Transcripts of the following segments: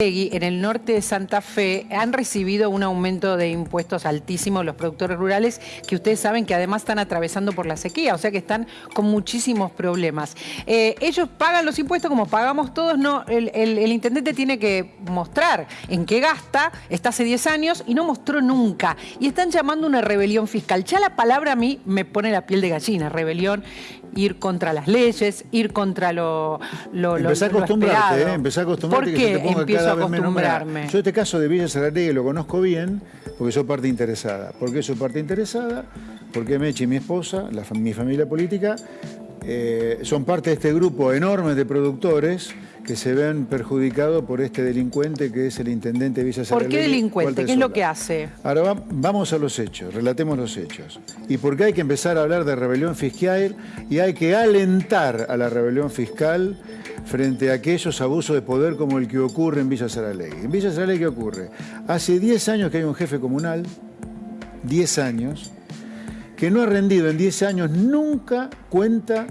En el norte de Santa Fe han recibido un aumento de impuestos altísimos los productores rurales que ustedes saben que además están atravesando por la sequía, o sea que están con muchísimos problemas. Eh, ellos pagan los impuestos como pagamos todos, no, el, el, intendente tiene que mostrar en qué gasta, está hace 10 años y no mostró nunca. Y están llamando una rebelión fiscal. Ya la palabra a mí me pone la piel de gallina, rebelión, ir contra las leyes, ir contra lo, lo, empezá a acostumbrarte, ¿eh? empezá a acostumbrarte ¿Por qué que se te ponga acostumbrarme. Yo este caso de Villa Saralegui lo conozco bien porque soy parte interesada. ¿Por qué soy parte interesada? Porque Meche y mi esposa, mi familia política, eh, son parte de este grupo enorme de productores que se ven perjudicados por este delincuente que es el intendente Villa ¿Por qué delincuente? ¿Qué es lo que hace? Ahora vamos a los hechos, relatemos los hechos. Y porque hay que empezar a hablar de rebelión fiscal y hay que alentar a la rebelión fiscal frente a aquellos abusos de poder como el que ocurre en Villa Saralegui. En Villa Saralegui, ¿qué ocurre? Hace 10 años que hay un jefe comunal, 10 años, que no ha rendido en 10 años nunca cuenta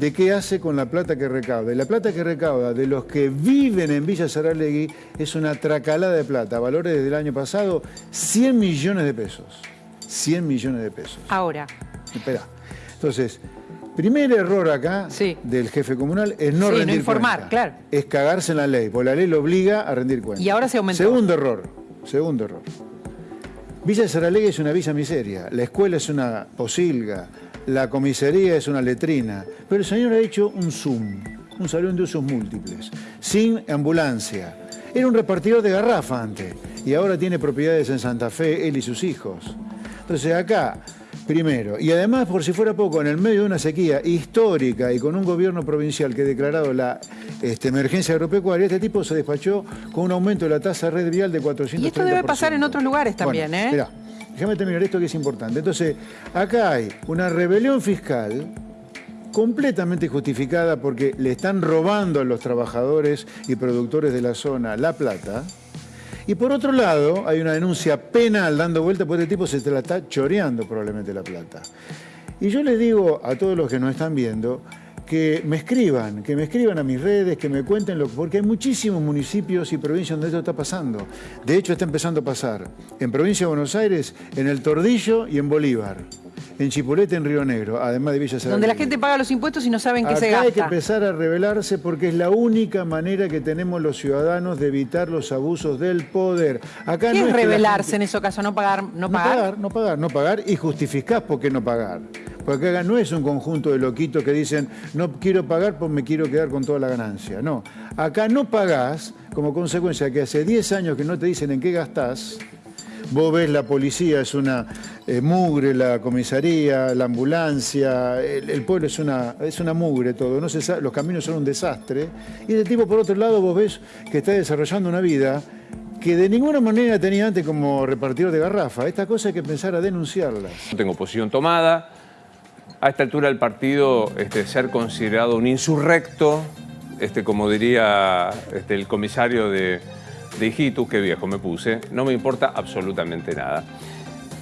de qué hace con la plata que recauda. Y la plata que recauda de los que viven en Villa Saralegui es una tracalada de plata, valores desde el año pasado 100 millones de pesos. 100 millones de pesos. Ahora. Espera. Entonces, primer error acá del jefe comunal es no rendir no informar, claro. Es cagarse en la ley, porque la ley lo obliga a rendir cuenta. Y ahora se aumentó. Segundo error, segundo error. Villa Saralegui es una villa miseria, la escuela es una posilga, la comisaría es una letrina, pero el señor ha hecho un Zoom, un salón de usos múltiples, sin ambulancia. Era un repartidor de garrafa antes y ahora tiene propiedades en Santa Fe, él y sus hijos. Entonces acá, primero, y además por si fuera poco, en el medio de una sequía histórica y con un gobierno provincial que ha declarado la este, emergencia agropecuaria, este tipo se despachó con un aumento de la tasa red vial de 400%. Y esto debe pasar en otros lugares también, ¿eh? Déjame terminar esto que es importante. Entonces, acá hay una rebelión fiscal completamente justificada porque le están robando a los trabajadores y productores de la zona la plata. Y por otro lado, hay una denuncia penal dando vuelta porque este tipo se te la está choreando probablemente la plata. Y yo les digo a todos los que nos están viendo que me escriban, que me escriban a mis redes, que me cuenten lo que... Porque hay muchísimos municipios y provincias donde esto está pasando. De hecho, está empezando a pasar. En provincia de Buenos Aires, en El Tordillo y en Bolívar. En Chipolete, en Río Negro, además de Villa Saladillo. Donde la gente paga los impuestos y no saben qué se gasta. hay que empezar a rebelarse porque es la única manera que tenemos los ciudadanos de evitar los abusos del poder. Acá ¿Qué no es, rebelarse en ese caso? ¿No pagar? No, pagar, no pagar, no pagar y justificás por qué no pagar. Porque acá no es un conjunto de loquitos que dicen no quiero pagar porque me quiero quedar con toda la ganancia. No, acá no pagás como consecuencia que hace 10 años que no te dicen en qué gastás. Vos ves la policía, es una eh, mugre, la comisaría, la ambulancia, el, pueblo es una, es una mugre todo, los caminos son un desastre. Y de tipo, por otro lado, vos ves que está desarrollando una vida que de ninguna manera tenía antes como repartidor de garrafa. Esta cosa hay que pensar a denunciarla. No tengo posición tomada, a esta altura del partido este, ser considerado un insurrecto, este, como diría este, el comisario de, de Ijitu, qué viejo me puse, no me importa absolutamente nada.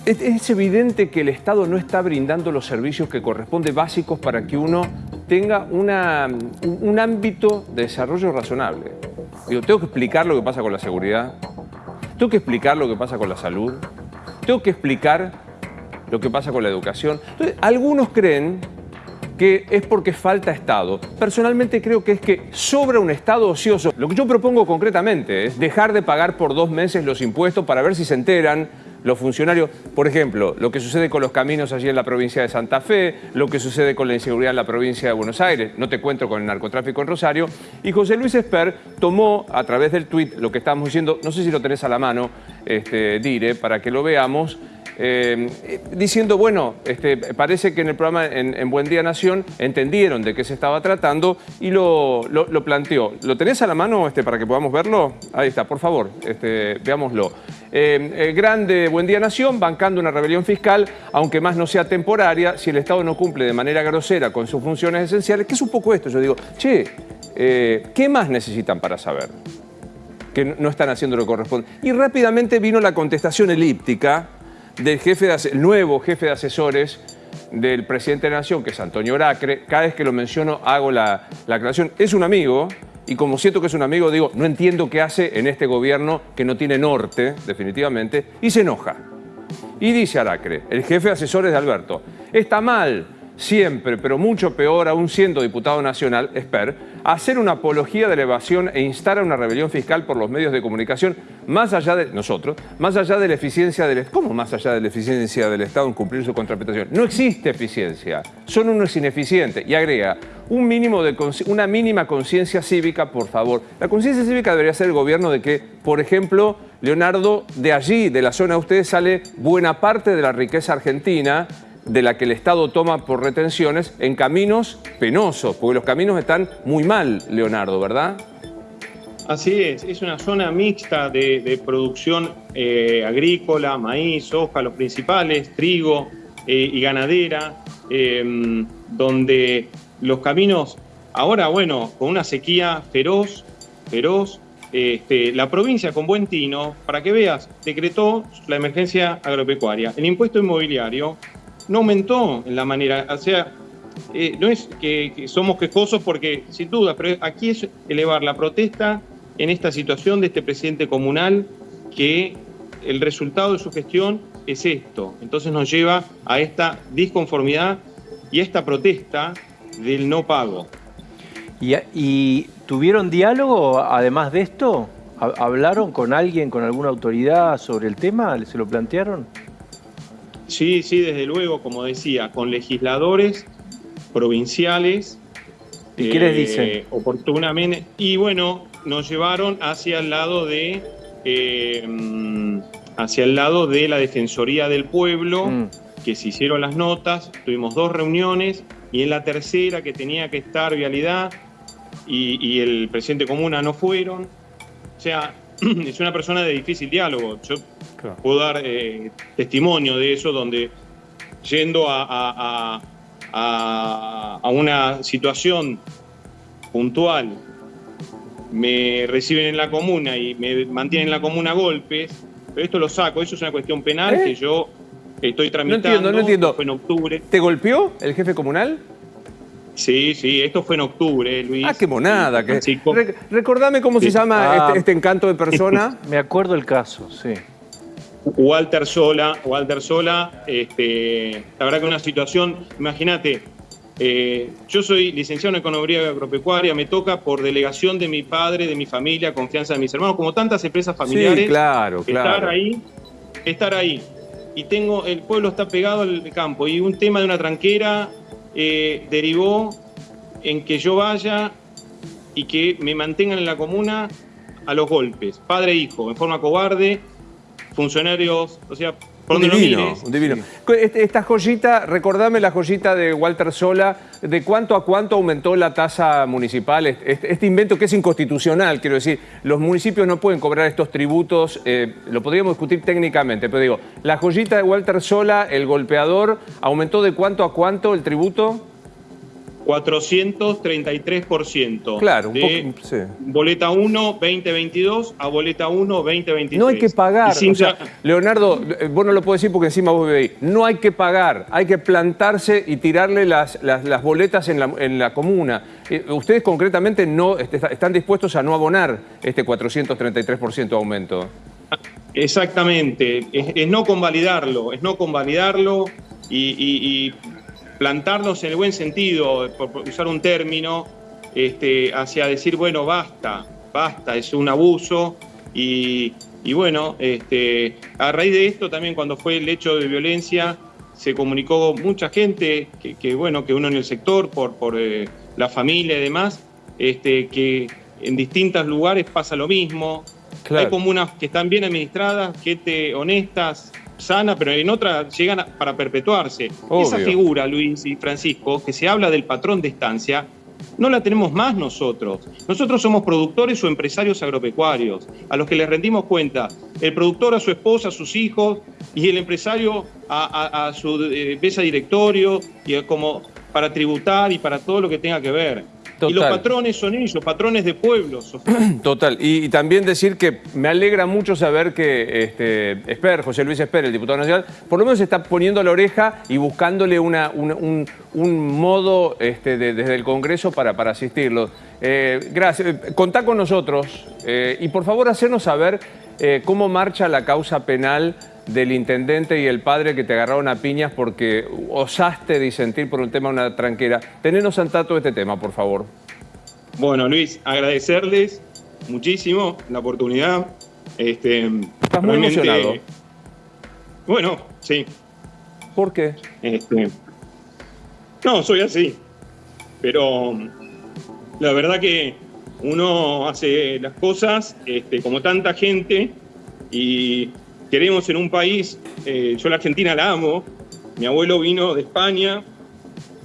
Es, evidente que el Estado no está brindando los servicios que corresponden básicos para que uno tenga un, ámbito de desarrollo razonable. Digo, tengo que explicar lo que pasa con la seguridad, tengo que explicar lo que pasa con la salud, tengo que explicar lo que pasa con la educación. Entonces, algunos creen que es porque falta Estado. Personalmente creo que es que sobra un Estado ocioso. Lo que yo propongo concretamente es dejar de pagar por dos meses los impuestos para ver si se enteran los funcionarios, por ejemplo, lo que sucede con los caminos allí en la provincia de Santa Fe, lo que sucede con la inseguridad en la provincia de Buenos Aires, no te cuento con el narcotráfico en Rosario, y José Luis Esper tomó a través del tuit lo que estamos diciendo, no sé si lo tenés a la mano, este, Dire, para que lo veamos, eh, diciendo, bueno, este, parece que en el programa en, Buen Día Nación entendieron de qué se estaba tratando y lo, planteó. ¿Lo tenés a la mano este, para que podamos verlo? Ahí está, por favor, este, veámoslo. Eh, eh, grande Buen Día Nación, bancando una rebelión fiscal, aunque más no sea temporaria, si el Estado no cumple de manera grosera con sus funciones esenciales, que es un poco esto, yo digo, che, ¿qué más necesitan para saber? que no están haciendo lo que corresponde. Y rápidamente vino la contestación elíptica del jefe de, nuevo jefe de asesores del presidente de la Nación, que es Antonio Oracre. Cada vez que lo menciono hago la, aclaración. Es un amigo, y como siento que es un amigo, digo, no entiendo qué hace en este gobierno que no tiene norte, definitivamente, y se enoja. Y dice Aracre, el jefe de asesores de Alberto, está mal siempre, pero mucho peor, aún siendo diputado nacional, Esper, hacer una apología de la evasión e instar a una rebelión fiscal por los medios de comunicación, más allá de nosotros, más allá de la eficiencia del ¿Cómo más allá de la eficiencia del Estado en cumplir su contraprestación? No existe eficiencia, son unos ineficientes. Y agrega, un mínimo de, una mínima conciencia cívica, por favor. La conciencia cívica debería ser el gobierno de que, por ejemplo, Leonardo, de allí, de la zona de ustedes, sale buena parte de la riqueza argentina de la que el Estado toma por retenciones en caminos penosos, porque los caminos están muy mal, Leonardo, ¿verdad? Así es, es una zona mixta de, producción eh, agrícola, maíz, soja, los principales, trigo eh, y ganadera, em, donde los caminos, ahora bueno, con una sequía feroz, feroz, este, la provincia con buen tino, para que veas, decretó la emergencia agropecuaria. El impuesto inmobiliario no aumentó en la manera, o sea, eh, no es que, somos quejosos porque, sin duda, pero aquí es elevar la protesta en esta situación de este presidente comunal que el resultado de su gestión es esto. Entonces nos lleva a esta disconformidad y a esta protesta del no pago. ¿Y, y tuvieron diálogo además de esto? ¿Hablaron con alguien, con alguna autoridad sobre el tema? ¿Se lo plantearon? Sí, sí, desde luego, como decía, con legisladores provinciales. ¿Y qué les eh, dicen? Oportunamente. Y bueno, nos llevaron hacia el lado de. Eh, hacia el lado de la Defensoría del Pueblo, mm. que se hicieron las notas, tuvimos dos reuniones, y en la tercera, que tenía que estar Vialidad, y, el presidente comuna no fueron. O sea, es una persona de difícil diálogo. Yo Puedo dar eh, testimonio de eso, donde yendo a, una situación puntual, me reciben en la comuna y me mantienen en la comuna a golpes, pero esto lo saco, eso es una cuestión penal ¿Eh? que yo estoy tramitando. No entiendo, no entiendo. Fue en octubre. ¿Te golpeó el jefe comunal? Sí, sí, esto fue en octubre, Luis. Ah, qué monada. Que... recordame cómo se llama este, ah. este, encanto de persona. Me acuerdo el caso, sí. Walter Sola, Walter Sola, este, la verdad que una situación, imagínate, eh, yo soy licenciado en Economía Agropecuaria, me toca por delegación de mi padre, de mi familia, confianza de mis hermanos, como tantas empresas familiares. Sí, claro, claro. Estar ahí, estar ahí. Y tengo, el pueblo está pegado al campo y un tema de una tranquera eh, derivó en que yo vaya y que me mantengan en la comuna a los golpes, padre e hijo, en forma cobarde, funcionarios, o sea, un divino, un divino. Este, esta joyita, recordame la joyita de Walter Sola, de cuánto a cuánto aumentó la tasa municipal, este, este, invento que es inconstitucional, quiero decir, los municipios no pueden cobrar estos tributos, eh, lo podríamos discutir técnicamente, pero digo, la joyita de Walter Sola, el golpeador, ¿aumentó de cuánto a cuánto el tributo? 433%. Claro, un poco, sí. Boleta 1 2022 a boleta 1 2023. No hay que pagar. Leonardo, vos no lo podés decir porque encima vos vivís. No hay que pagar, hay que plantarse y tirarle las, las, boletas en la, en la comuna. Eh, ustedes concretamente no este, están dispuestos a no abonar este 433% de aumento. Exactamente, es, no convalidarlo, es no convalidarlo y plantarnos en el buen sentido, por usar un término, este, hacia decir, bueno, basta, basta, es un abuso y, bueno, este, a raíz de esto también cuando fue el hecho de violencia se comunicó mucha gente que, bueno, que uno en el sector, por, por eh, la familia y demás, este, que en distintos lugares pasa lo mismo. Hay comunas que están bien administradas, gente honestas, sana, pero en otra llegan para perpetuarse. Esa figura, Luis y Francisco, que se habla del patrón de estancia, no la tenemos más nosotros. Nosotros somos productores o empresarios agropecuarios, a los que les rendimos cuenta. El productor a su esposa, a sus hijos, y el empresario a, su eh, mesa directorio, y como para tributar y para todo lo que tenga que ver. Y los patrones son ellos, patrones de pueblos. Total. Y, y también decir que me alegra mucho saber que este, Esper, José Luis Esper, el diputado nacional, por lo menos está poniendo la oreja y buscándole una- una- un, un modo este, de- desde el Congreso para, para asistirlo. Eh, gracias. Eh, Contá con nosotros eh, y por favor hacernos saber eh, cómo marcha la causa penal del intendente y el padre que te agarraron a piñas porque osaste disentir por un tema una tranquera. Tenenos al tanto de este tema, por favor. Bueno, Luis, agradecerles muchísimo la oportunidad. Este, Estás muy emocionado. Bueno, sí. ¿Por qué? Este, no, soy así. Pero la verdad que uno hace las cosas este, como tanta gente y queremos en un país, eh, yo la Argentina la amo, mi abuelo vino de España,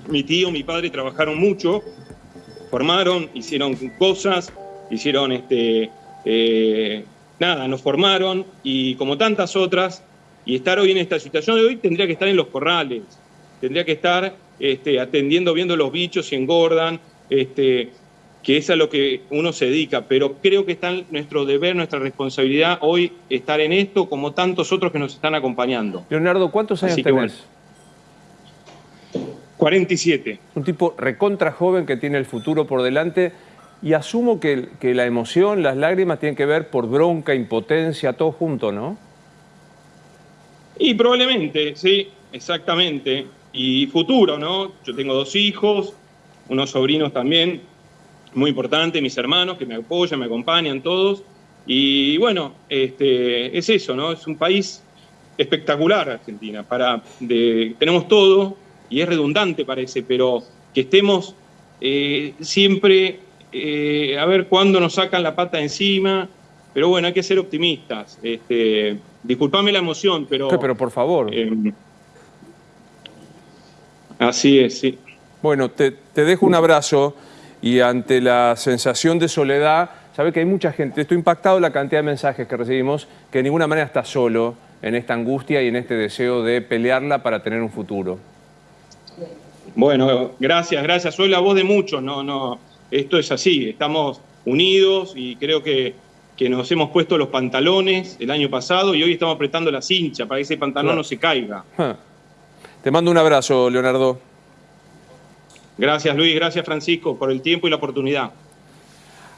mi tío, mi padre trabajaron mucho, formaron, hicieron cosas, hicieron este, eh, nada, nos formaron y como tantas otras, y estar hoy en esta situación de hoy tendría que estar en los corrales, tendría que estar este, atendiendo, viendo los bichos si engordan, este, que es a lo que uno se dedica, pero creo que está en nuestro deber, nuestra responsabilidad hoy estar en esto como tantos otros que nos están acompañando. Leonardo, ¿cuántos años Así tenés? bueno. 47. Un tipo recontra joven que tiene el futuro por delante y asumo que, que la emoción, las lágrimas tienen que ver por bronca, impotencia, todo junto, ¿no? Y probablemente, sí, exactamente. Y futuro, ¿no? Yo tengo dos hijos, unos sobrinos también, muy importante, mis hermanos que me apoyan, me acompañan todos. Y bueno, este, es eso, ¿no? Es un país espectacular Argentina. Para, de- tenemos todo y es redundante parece, pero que estemos eh, siempre eh, a ver cuándo nos sacan la pata encima. Pero bueno, hay que ser optimistas. Este, disculpame la emoción, pero... Pero por favor. eh, así es, sí. Bueno, te, te dejo un abrazo y ante la sensación de soledad, sabe que hay mucha gente, estoy impactado la cantidad de mensajes que recibimos, que de ninguna manera está solo en esta angustia y en este deseo de pelearla para tener un futuro. Bueno, gracias, gracias. Soy la voz de muchos, no, no. Esto es así, estamos unidos y creo que, que nos hemos puesto los pantalones el año pasado y hoy estamos apretando la cincha para que ese pantalón Claro. no se caiga. Te mando un abrazo, Leonardo. Gracias Luis, gracias Francisco por el tiempo y la oportunidad.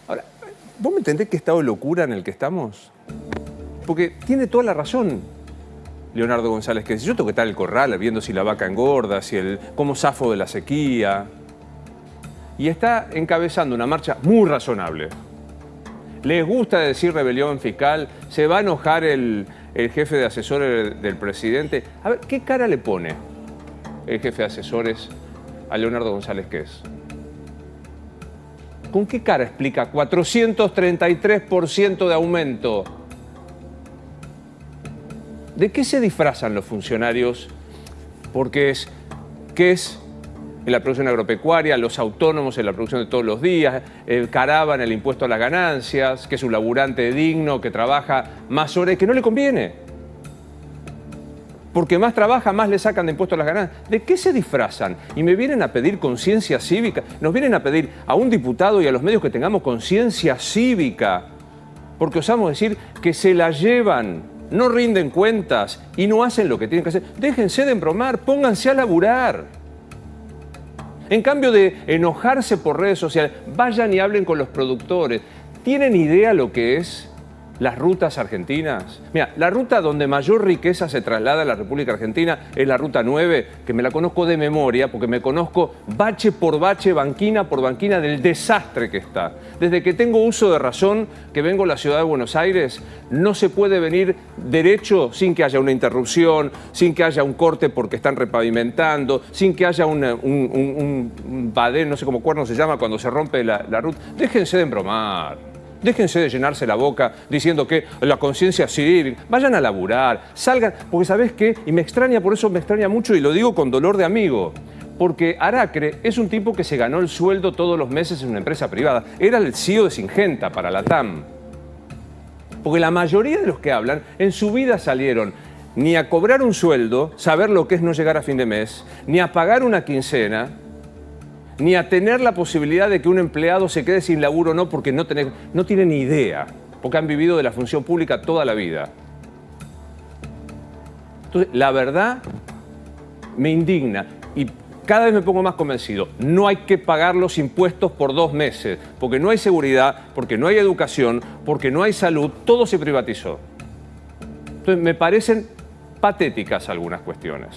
Ahora, ¿vos me entendés qué estado de locura en el que estamos? Porque tiene toda la razón Leonardo González, que dice, yo tengo que estar el corral viendo si la vaca engorda, si el, cómo zafo de la sequía. Y está encabezando una marcha muy razonable. Les gusta decir rebelión fiscal, se va a enojar el, el jefe de asesores del presidente. A ver, ¿qué cara le pone el jefe de asesores a Leonardo González qué es? ¿Con qué cara explica 433% de aumento? ¿De qué se disfrazan los funcionarios? Porque es, ¿qué es en la producción agropecuaria, los autónomos en la producción de todos los días, el el impuesto a las ganancias, que es un laburante digno, que trabaja más horas que no le conviene? Porque más trabaja, más le sacan de impuestos las ganancias. ¿De qué se disfrazan? Y me vienen a pedir conciencia cívica. Nos vienen a pedir a un diputado y a los medios que tengamos conciencia cívica. Porque osamos decir que se la llevan, no rinden cuentas y no hacen lo que tienen que hacer. Déjense de embromar, pónganse a laburar. En cambio de enojarse por redes sociales, vayan y hablen con los productores. ¿Tienen idea lo que es las rutas argentinas? Mira, la ruta donde mayor riqueza se traslada a la República Argentina es la ruta 9, que me la conozco de memoria porque me conozco bache por bache, banquina por banquina del desastre que está. Desde que tengo uso de razón, que vengo a la ciudad de Buenos Aires, no se puede venir derecho sin que haya una interrupción, sin que haya un corte porque están repavimentando, sin que haya un, un badén, no sé cómo cuerno se llama, cuando se rompe la, la ruta. Déjense de embromar. Déjense de llenarse la boca diciendo que la conciencia cívica. Vayan a laburar, salgan. Porque ¿sabés qué? Y me extraña, por eso me extraña mucho y lo digo con dolor de amigo. Porque Aracre es un tipo que se ganó el sueldo todos los meses en una empresa privada. Era el CEO de Singenta para la TAM. Porque la mayoría de los que hablan en su vida salieron ni a cobrar un sueldo, saber lo que es no llegar a fin de mes, ni a pagar una quincena, ni a tener la posibilidad de que un empleado se quede sin laburo o no, porque no, tenés, no tienen ni idea, porque han vivido de la función pública toda la vida. Entonces, la verdad me indigna y cada vez me pongo más convencido. No hay que pagar los impuestos por dos meses, porque no hay seguridad, porque no hay educación, porque no hay salud, todo se privatizó. Entonces, me parecen patéticas algunas cuestiones.